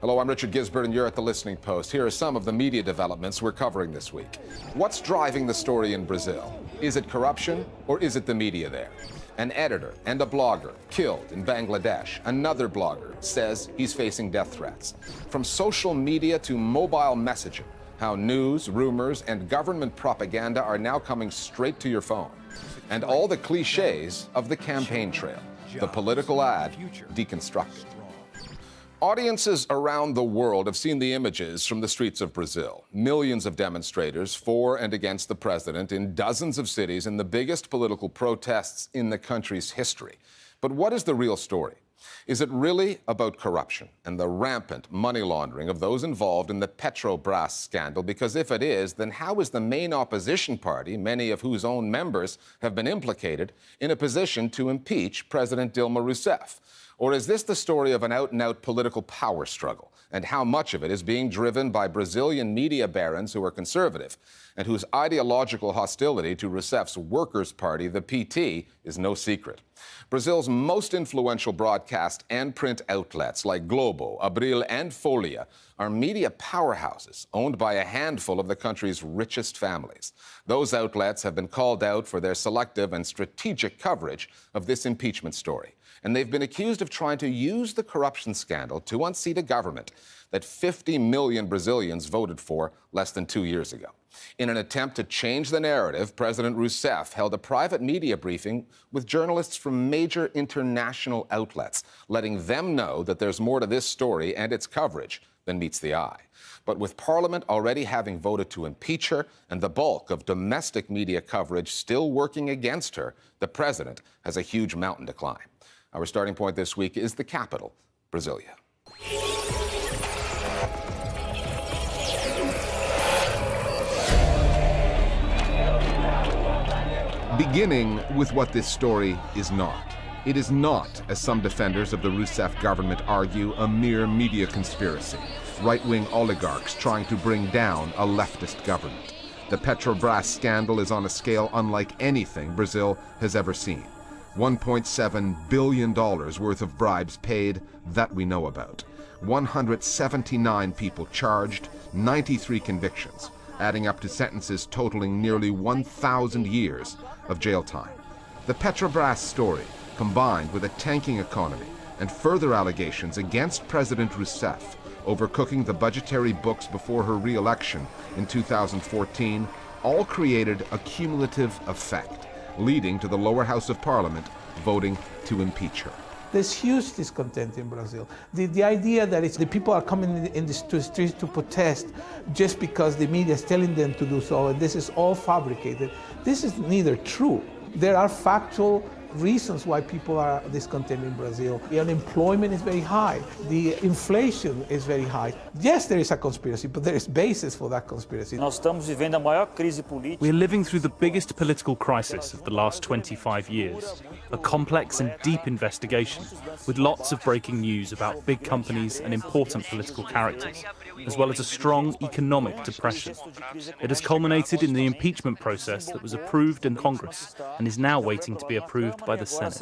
Hello, I'm Richard Gizbert, and you're at the Listening Post. Here are some of the media developments we're covering this week. What's driving the story in Brazil? Is it corruption, or is it the media there? An editor and a blogger killed in Bangladesh. Another blogger says he's facing death threats. From social media to mobile messaging, how news, rumors, and government propaganda are now coming straight to your phone. And all the cliches of the campaign trail, the political ad deconstructed. Audiences around the world have seen the images from the streets of Brazil. Millions of demonstrators for and against the president in dozens of cities in the biggest political protests in the country's history. But what is the real story? Is it really about corruption and the rampant money laundering of those involved in the Petrobras scandal? Because if it is, then how is the main opposition party, many of whose own members have been implicated, in a position to impeach President Dilma Rousseff? Or is this the story of an out and out political power struggle? And how much of it is being driven by Brazilian media barons who are conservative and whose ideological hostility to Rousseff's Workers' Party, the PT, is no secret? Brazil's most influential broadcast and print outlets like Globo, Abril, and Folha are media powerhouses owned by a handful of the country's richest families. Those outlets have been called out for their selective and strategic coverage of this impeachment story and they've been accused of trying to use the corruption scandal to unseat a government that 50 million Brazilians voted for less than two years ago. In an attempt to change the narrative, President Rousseff held a private media briefing with journalists from major international outlets, letting them know that there's more to this story and its coverage than meets the eye. But with Parliament already having voted to impeach her and the bulk of domestic media coverage still working against her, the president has a huge mountain to climb. Our starting point this week is the capital, Brasilia. Beginning with what this story is not. It is not, as some defenders of the Rousseff government argue, a mere media conspiracy. Right-wing oligarchs trying to bring down a leftist government. The Petrobras scandal is on a scale unlike anything Brazil has ever seen. $1.7 billion worth of bribes paid that we know about. 179 people charged, 93 convictions, adding up to sentences totaling nearly 1,000 years of jail time. The Petrobras story, combined with a tanking economy and further allegations against President Rousseff over cooking the budgetary books before her re-election in 2014, all created a cumulative effect leading to the lower house of parliament voting to impeach her. There's huge discontent in Brazil. The, the idea that it's the people are coming in the, in the streets to protest just because the media is telling them to do so, and this is all fabricated. This is neither true. There are factual reasons why people are discontent in Brazil. The unemployment is very high. The inflation is very high. Yes, there is a conspiracy, but there is basis for that conspiracy. Nós estamos vivendo a maior crise política. We're living through the biggest political crisis of the last 25 years. A complex and deep investigation with lots of breaking news about big companies and important political characters, as well as a strong economic depression. It has culminated in the impeachment process that was approved in Congress and is now waiting to be approved by the Senate.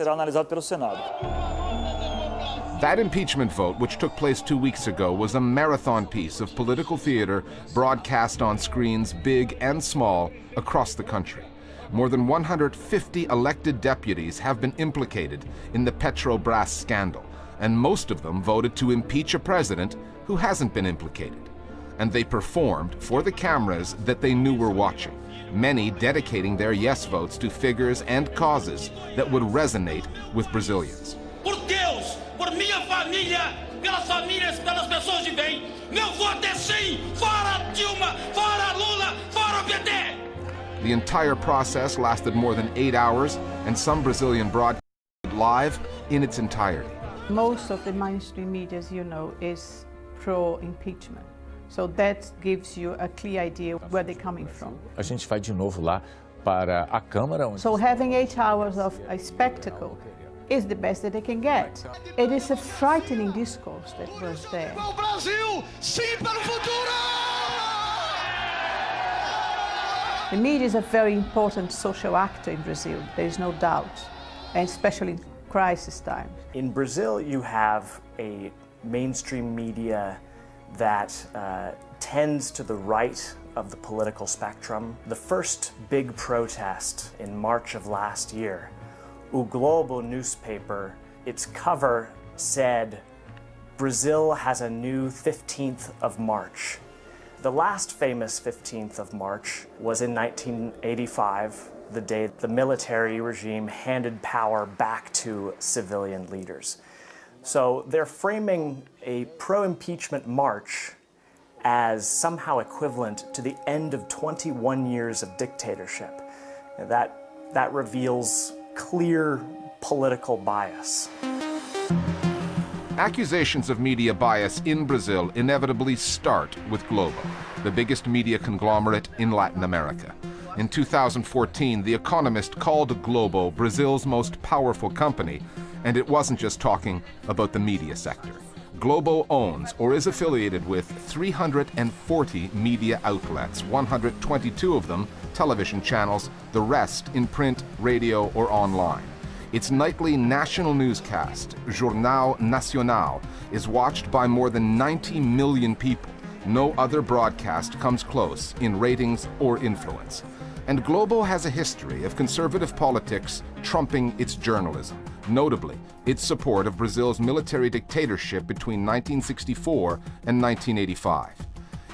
That impeachment vote, which took place two weeks ago, was a marathon piece of political theater broadcast on screens big and small across the country. More than 150 elected deputies have been implicated in the Petrobras scandal, and most of them voted to impeach a president who hasn't been implicated. And they performed for the cameras that they knew were watching many dedicating their yes votes to figures and causes that would resonate with Brazilians. Por Deus, por minha família, pelas famílias, pelas pessoas de bem, meu voto é sim, fora Dilma, fora Lula, fora PT. The entire process lasted more than eight hours, and some Brazilian broadcast live in its entirety. Most of the mainstream media, as you know, is pro-impeachment. So that gives you a clear idea where they're coming from. A gente vai de novo lá para a Câmara. So having eight hours of a spectacle is the best that they can get. It is a frightening discourse that was there. Brasil, sim para o futuro! The media is a very important social actor in Brazil, there is no doubt, and especially in crisis times. In Brazil, you have a mainstream media that uh, tends to the right of the political spectrum. The first big protest in March of last year, O Globo newspaper, its cover said, Brazil has a new 15th of March. The last famous 15th of March was in 1985, the day the military regime handed power back to civilian leaders. So they're framing a pro impeachment march as somehow equivalent to the end of 21 years of dictatorship. That, that reveals clear political bias. Accusations of media bias in Brazil inevitably start with Globo, the biggest media conglomerate in Latin America. In 2014, The Economist called Globo Brazil's most powerful company, and it wasn't just talking about the media sector. Globo owns or is affiliated with 340 media outlets, 122 of them television channels, the rest in print, radio, or online. Its nightly national newscast, Jornal Nacional, is watched by more than 90 million people. No other broadcast comes close in ratings or influence. And Globo has a history of conservative politics trumping its journalism, notably its support of Brazil's military dictatorship between 1964 and 1985.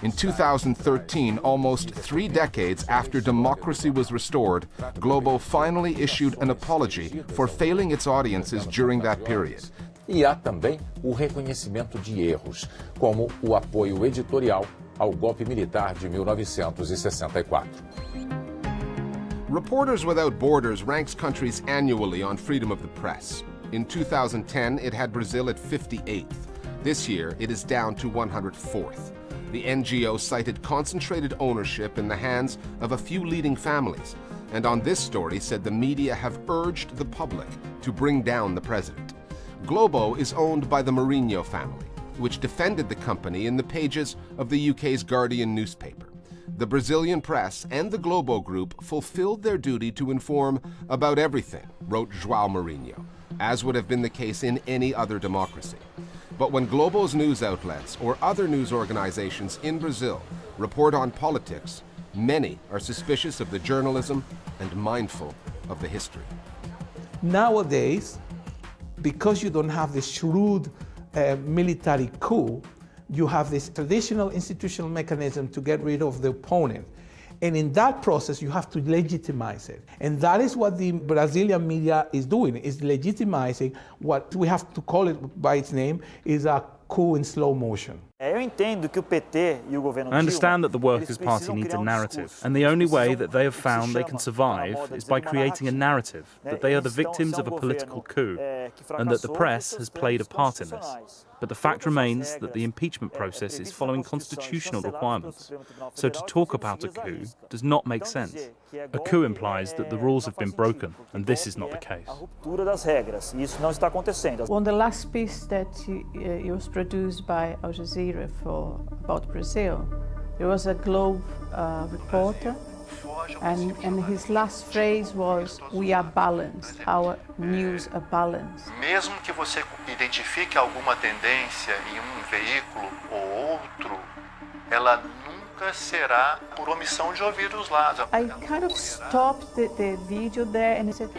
In 2013, almost three decades after democracy was restored, Globo finally issued an apology for failing its audiences during that period. E há também o reconhecimento de erros, como o apoio editorial ao golpe militar de 1964. Reporters Without Borders ranks countries annually on freedom of the press. In 2010, it had Brazil at 58th. This year, it is down to 104th. The NGO cited concentrated ownership in the hands of a few leading families, and on this story said the media have urged the public to bring down the president. Globo is owned by the Marinho family, which defended the company in the pages of the UK's Guardian newspaper. The Brazilian press and the Globo Group fulfilled their duty to inform about everything, wrote João Marinho, as would have been the case in any other democracy. But when Globo's news outlets or other news organizations in Brazil report on politics, many are suspicious of the journalism and mindful of the history. Nowadays, because you don't have the shrewd uh, military coup, you have this traditional institutional mechanism to get rid of the opponent. And in that process, you have to legitimize it. And that is what the Brazilian media is doing, is legitimizing what we have to call it by its name, is a coup in slow motion. Eh? Eu entendo que o PT o governo I understand that the Workers' Party needs a um narrative, and the only way that they have do que se found they can survive is by creating a narrative that they are the victims of a um political coup, eh, and that the press has played a part in this. But the fact remains that the impeachment process is following constitutional requirements. So to talk about a coup does not make sense. dizer que é A golpe, coup implies that the rules have been broken, and this is not the case. A ruptura das regras, isso não está acontecendo. On the last piece that you, uh, it was produced by Al Jazeera for about Brazil, there was a Globe uh, reporter, and, and his last phrase was, "We are balanced. Our news are balanced." Mesmo que você identifique alguma tendência em um veículo ou outro, ela nunca será por omissão de ouvir os lados. I kind of stopped the, the video there and I said,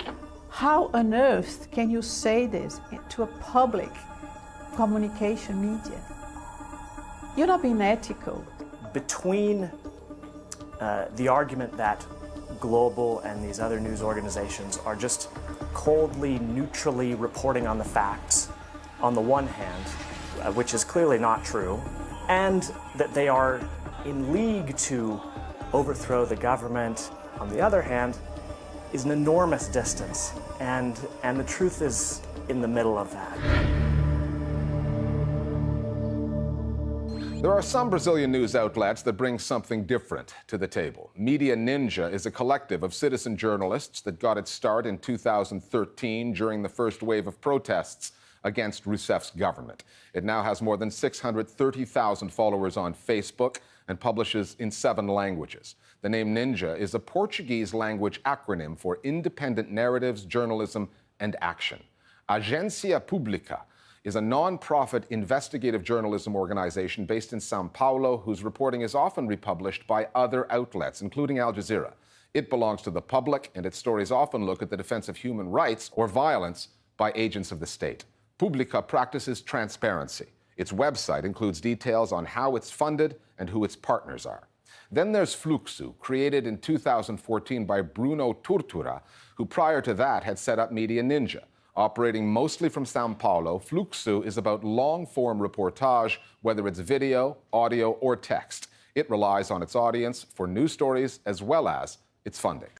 "How on earth can you say this to a public communication media? You're not being ethical." between uh, the argument that Globo and these other news organizations are just coldly, neutrally reporting on the facts, on the one hand, uh, which is clearly not true, and that they are in league to overthrow the government, on the other hand, is an enormous distance. And, and the truth is in the middle of that. There are some Brazilian news outlets that bring something different to the table. Media Ninja is a collective of citizen journalists that got its start in 2013 during the first wave of protests against Rousseff's government. It now has more than 630,000 followers on Facebook and publishes in seven languages. The name Ninja is a Portuguese language acronym for Independent Narratives, Journalism, and Action. Agência Pública is a non-profit investigative journalism organization based in Sao Paulo whose reporting is often republished by other outlets, including Al Jazeera. It belongs to the public, and its stories often look at the defense of human rights or violence by agents of the state. Publica practices transparency. Its website includes details on how it's funded and who its partners are. Then there's Fluxo, created in 2014 by Bruno Torturra, who prior to that had set up Media Ninja. Operating mostly from Sao Paulo, Fluxo is about long form reportage, whether it's video, audio, or text. It relies on its audience for news stories as well as its funding.